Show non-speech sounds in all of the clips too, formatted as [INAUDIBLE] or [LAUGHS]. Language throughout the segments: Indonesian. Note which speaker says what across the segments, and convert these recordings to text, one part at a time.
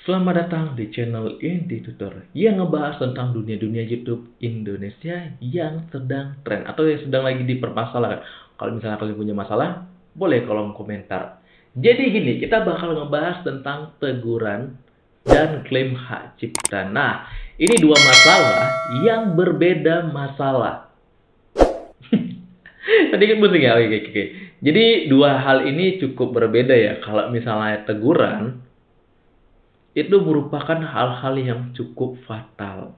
Speaker 1: Selamat datang di channel Indie Tutor yang ngebahas tentang dunia-dunia YouTube Indonesia yang sedang tren atau yang sedang lagi dipermasalahkan. Kalau misalnya kalian punya masalah, boleh kolom komentar. Jadi gini, kita bakal ngebahas tentang teguran dan klaim hak cipta. Nah, ini dua masalah yang berbeda masalah. [LAUGHS] Kan penting ya, oke, oke. Jadi dua hal ini cukup berbeda ya. Kalau misalnya teguran, itu merupakan hal-hal yang cukup fatal.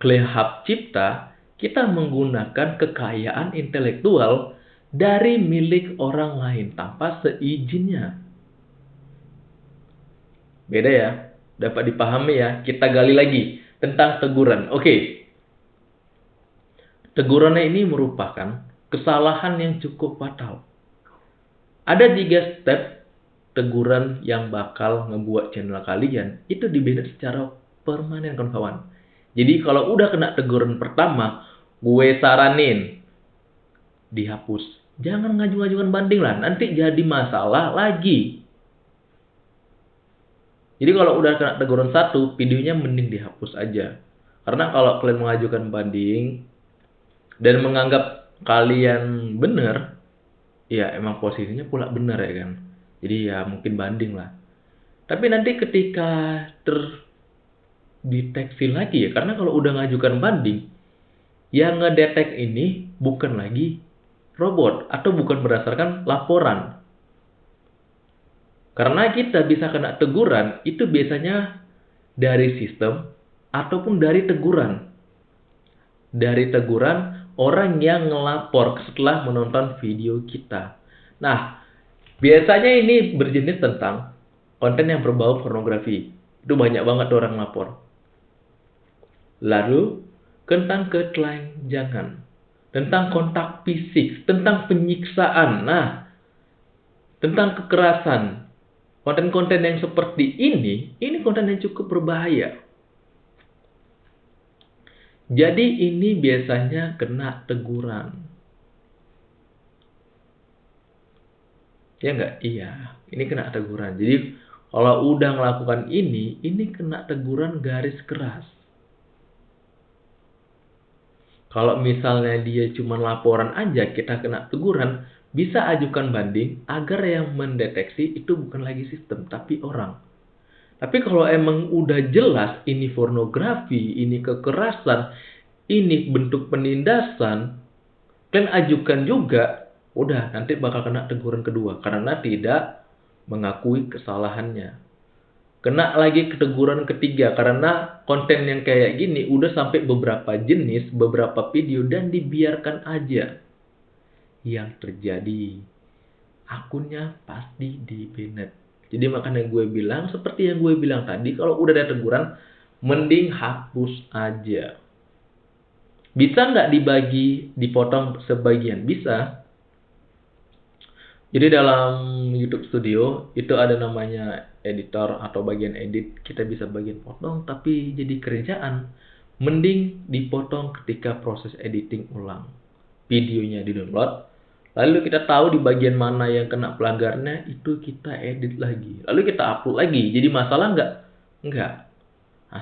Speaker 1: Klaim hak cipta, kita menggunakan kekayaan intelektual dari milik orang lain tanpa seizinnya. Beda ya, dapat dipahami ya. Kita gali lagi tentang teguran. Oke. Tegurannya ini merupakan kesalahan yang cukup fatal. Ada tiga step teguran yang bakal ngebuat channel kalian itu dibeda secara permanen kawan. Jadi kalau udah kena teguran pertama, gue saranin dihapus jangan ngaju-ngajukan banding lah. Nanti jadi masalah lagi. Jadi kalau udah kena teguran satu, videonya mending dihapus aja. Karena kalau kalian mengajukan banding dan menganggap kalian benar, ya emang posisinya pula benar ya kan. Jadi ya mungkin banding lah. Tapi nanti ketika terdeteksi lagi ya, karena kalau udah ngajukan banding, yang ngedetek ini bukan lagi robot atau bukan berdasarkan laporan. Karena kita bisa kena teguran itu biasanya dari sistem ataupun dari teguran. Dari teguran orang yang ngelapor setelah menonton video kita. Nah, biasanya ini berjenis tentang konten yang berbau pornografi. Itu banyak banget orang lapor. Lalu, tentang ketelanjangan tentang kontak fisik, tentang penyiksaan. Nah, tentang kekerasan. Konten-konten yang seperti ini, ini konten yang cukup berbahaya. Jadi ini biasanya kena teguran. Ya enggak? Iya, ini kena teguran. Jadi kalau udah melakukan ini, ini kena teguran garis keras. Kalau misalnya dia cuma laporan aja, kita kena teguran, bisa ajukan banding agar yang mendeteksi itu bukan lagi sistem, tapi orang. Tapi kalau emang udah jelas ini pornografi, ini kekerasan, ini bentuk penindasan, kalian ajukan juga, udah nanti bakal kena teguran kedua karena tidak mengakui kesalahannya kena lagi keteguran ketiga karena konten yang kayak gini udah sampai beberapa jenis, beberapa video dan dibiarkan aja. Yang terjadi akunnya pasti di banned. Jadi makanya gue bilang seperti yang gue bilang tadi kalau udah ada teguran mending hapus aja. Bisa nggak dibagi, dipotong sebagian? Bisa. Jadi dalam YouTube Studio itu ada namanya editor atau bagian edit kita bisa bagian potong tapi jadi kerjaan. Mending dipotong ketika proses editing ulang. Videonya di download lalu kita tahu di bagian mana yang kena pelanggarnya itu kita edit lagi. Lalu kita upload lagi jadi masalah nggak? Nggak.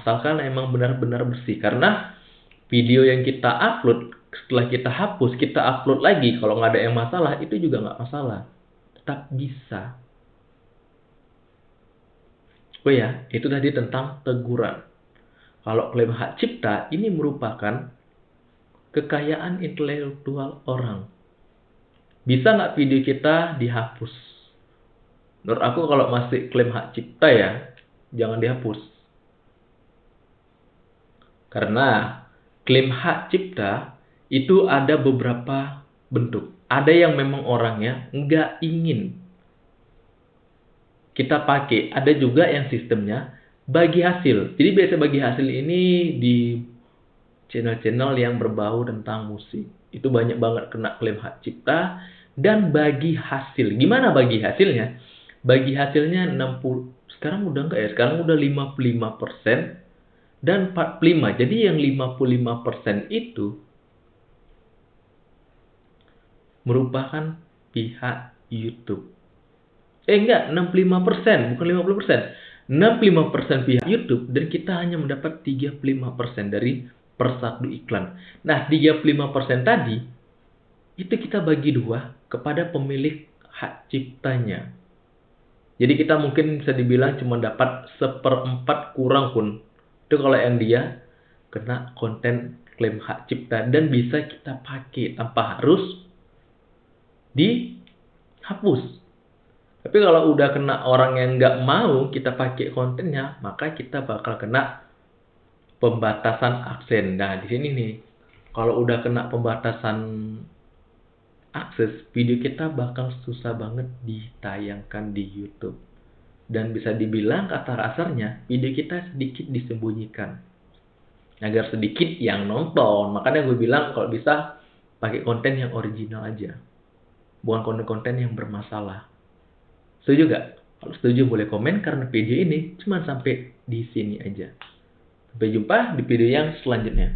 Speaker 1: Asalkan emang benar-benar bersih. Karena video yang kita upload setelah kita hapus kita upload lagi. Kalau nggak ada yang masalah itu juga nggak masalah tetap bisa Oh ya, itu tadi tentang teguran. Kalau klaim hak cipta, ini merupakan kekayaan intelektual orang. Bisa nggak video kita dihapus? Menurut aku kalau masih klaim hak cipta ya, jangan dihapus. Karena klaim hak cipta itu ada beberapa bentuk. Ada yang memang orangnya nggak ingin kita pakai. Ada juga yang sistemnya bagi hasil. Jadi biasa bagi hasil ini di channel-channel yang berbau tentang musik. Itu banyak banget kena klaim hak cipta dan bagi hasil. Gimana bagi hasilnya? Bagi hasilnya 60 sekarang udah enggak ya? Sekarang udah 55% dan 45. Jadi yang 55% itu merupakan pihak YouTube. Eh enggak, 65%, bukan 50%. 65% pihak YouTube dan kita hanya mendapat 35% dari per satu iklan. Nah, 35% tadi itu kita bagi dua kepada pemilik hak ciptanya. Jadi kita mungkin bisa dibilang cuma dapat seperempat kurang pun. Itu kalau yang dia kena konten klaim hak cipta dan bisa kita pakai tanpa harus dihapus. Tapi kalau udah kena orang yang nggak mau kita pakai kontennya, maka kita bakal kena pembatasan aksen. Nah, di sini nih, kalau udah kena pembatasan akses, video kita bakal susah banget ditayangkan di YouTube. Dan bisa dibilang kata kasarnya, video kita sedikit disembunyikan. Agar sedikit yang nonton. Makanya gue bilang kalau bisa pakai konten yang original aja. Bukan konten-konten yang bermasalah. Setuju gak? Kalau setuju boleh komen karena video ini cuma sampai di sini aja. Sampai jumpa di video yang selanjutnya.